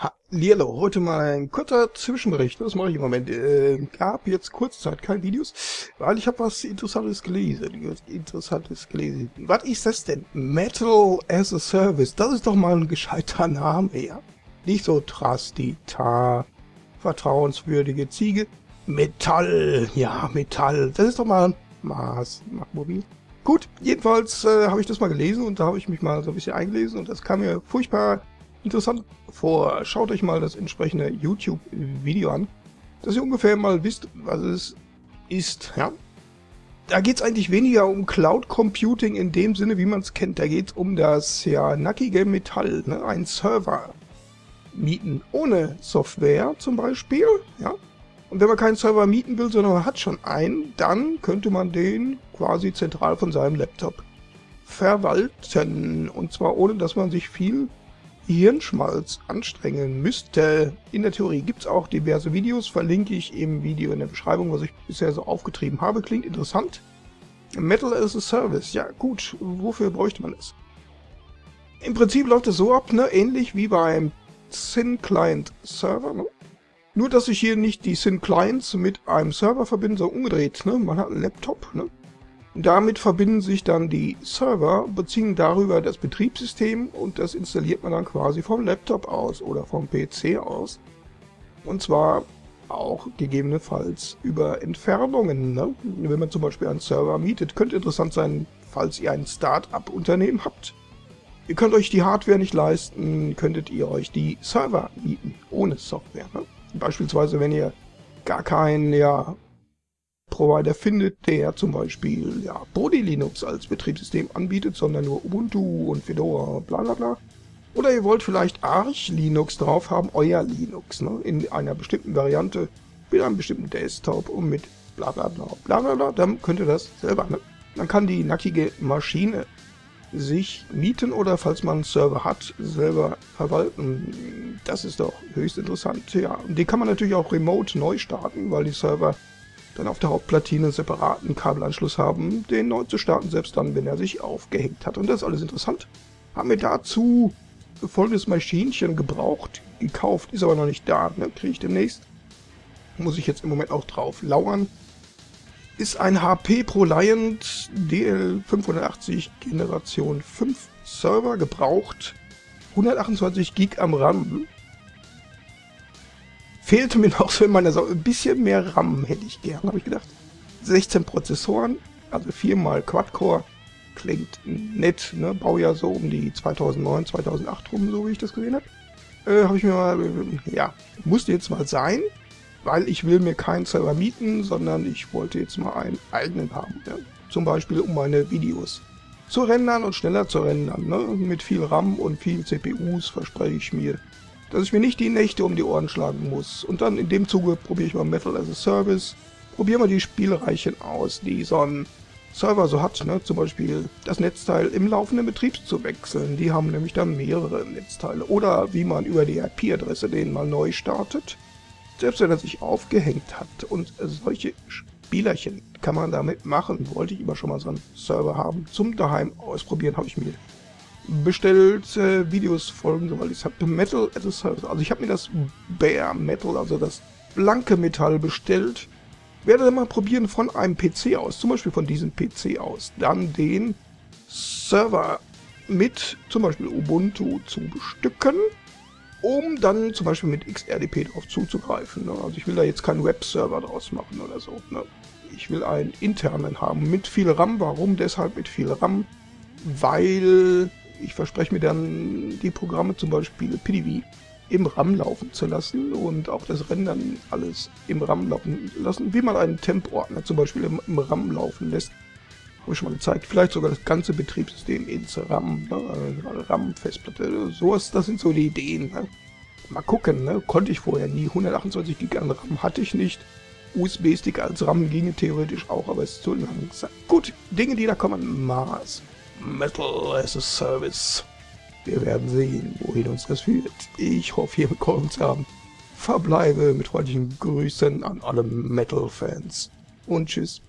Hallihallo, heute mal ein kurzer Zwischenbericht. Was mache ich im Moment? Äh, gab jetzt Kurzzeit keine Videos, weil ich habe was Interessantes gelesen. Interessantes gelesen. Was ist das denn? Metal as a Service. Das ist doch mal ein gescheiter Name, ja? Nicht so Trastita, vertrauenswürdige Ziege. Metall, ja, Metall. Das ist doch mal ein Maß, mobil. Gut, jedenfalls äh, habe ich das mal gelesen und da habe ich mich mal so ein bisschen eingelesen und das kam mir furchtbar interessant vor. Schaut euch mal das entsprechende YouTube-Video an, dass ihr ungefähr mal wisst, was es ist. Ja? Da geht es eigentlich weniger um Cloud Computing in dem Sinne, wie man es kennt. Da geht es um das ja nackige Metall, ne? ein Server mieten ohne Software zum Beispiel. Ja? Und wenn man keinen Server mieten will, sondern man hat schon einen, dann könnte man den quasi zentral von seinem Laptop verwalten. Und zwar ohne, dass man sich viel Hirnschmalz anstrengen müsste. In der Theorie gibt es auch diverse Videos, verlinke ich im Video in der Beschreibung, was ich bisher so aufgetrieben habe. Klingt interessant. Metal as a Service, ja gut, wofür bräuchte man es? Im Prinzip läuft es so ab, ne? ähnlich wie beim Syn Client Server. Ne? Nur, dass ich hier nicht die Syn Clients mit einem Server verbinde, sondern umgedreht. Ne? Man hat einen Laptop, ne? Damit verbinden sich dann die Server, beziehen darüber das Betriebssystem und das installiert man dann quasi vom Laptop aus oder vom PC aus. Und zwar auch gegebenenfalls über Entfernungen. Ne? Wenn man zum Beispiel einen Server mietet, könnte interessant sein, falls ihr ein Start-up-Unternehmen habt. Ihr könnt euch die Hardware nicht leisten, könntet ihr euch die Server mieten, ohne Software. Ne? Beispielsweise, wenn ihr gar kein ja, Provider findet, der zum Beispiel ja, Body Linux als Betriebssystem anbietet, sondern nur Ubuntu und Fedora, bla bla bla. Oder ihr wollt vielleicht Arch Linux drauf haben, euer Linux, ne, in einer bestimmten Variante, mit einem bestimmten Desktop und mit bla bla bla bla bla bla, dann könnt ihr das selber. Ne? Man kann die nackige Maschine sich mieten oder falls man einen Server hat, selber verwalten. Das ist doch höchst interessant. Ja, und den kann man natürlich auch remote neu starten, weil die Server dann auf der Hauptplatine einen separaten Kabelanschluss haben, den neu zu starten, selbst dann, wenn er sich aufgehängt hat. Und das ist alles interessant. Haben wir dazu folgendes Maschinchen gebraucht, gekauft, ist aber noch nicht da, ne? kriege ich demnächst. Muss ich jetzt im Moment auch drauf lauern. Ist ein HP ProLiant DL580 Generation 5 Server gebraucht. 128 Gig am RAM, Fehlte mir noch so in meiner Sau ein bisschen mehr RAM hätte ich gern, habe ich gedacht. 16 Prozessoren, also viermal Quad-Core. Klingt nett, ne? Baujahr so um die 2009, 2008 rum, so wie ich das gesehen habe. Äh, habe ich mir mal, äh, ja, musste jetzt mal sein, weil ich will mir keinen Server mieten, sondern ich wollte jetzt mal einen eigenen haben. Ja? Zum Beispiel um meine Videos zu rendern und schneller zu rendern. Ne? Mit viel RAM und viel CPUs verspreche ich mir dass ich mir nicht die Nächte um die Ohren schlagen muss. Und dann in dem Zuge probiere ich mal Metal as a Service, probiere mal die Spielreichen aus, die so ein Server so hat, ne? zum Beispiel das Netzteil im laufenden Betrieb zu wechseln. Die haben nämlich dann mehrere Netzteile. Oder wie man über die IP-Adresse den mal neu startet, selbst wenn er sich aufgehängt hat. Und solche Spielerchen kann man damit machen. Wollte ich immer schon mal so einen Server haben. Zum daheim ausprobieren habe ich mir bestellt, äh, Videos folgen, weil ich habe Metal as a Service. Also ich habe mir das Bare Metal, also das blanke Metall bestellt. Werde dann mal probieren von einem PC aus, zum Beispiel von diesem PC aus, dann den Server mit zum Beispiel Ubuntu zu bestücken, um dann zum Beispiel mit XRDP darauf zuzugreifen. Ne? Also ich will da jetzt keinen Webserver draus machen oder so. Ne? Ich will einen internen haben mit viel RAM. Warum deshalb mit viel RAM? Weil ich verspreche mir dann, die Programme zum Beispiel PDV im RAM laufen zu lassen und auch das Rendern alles im RAM laufen lassen, wie man einen Temp-Ordner zum Beispiel im, im, RAM laufen lässt. Habe ich schon mal gezeigt. Vielleicht sogar das ganze Betriebssystem ins RAM, ne? RAM-Festplatte, sowas, das sind so die Ideen. Ne? Mal gucken, ne? konnte ich vorher nie. 128 GB an RAM hatte ich nicht. USB-Stick als RAM ginge theoretisch auch, aber es ist zu langsam. Gut, Dinge, die da kommen. Mars. Metal as a Service. Wir werden sehen, wohin uns das führt. Ich hoffe, hier bekommen zu haben. Verbleibe mit freundlichen Grüßen an alle Metal-Fans. Und tschüss.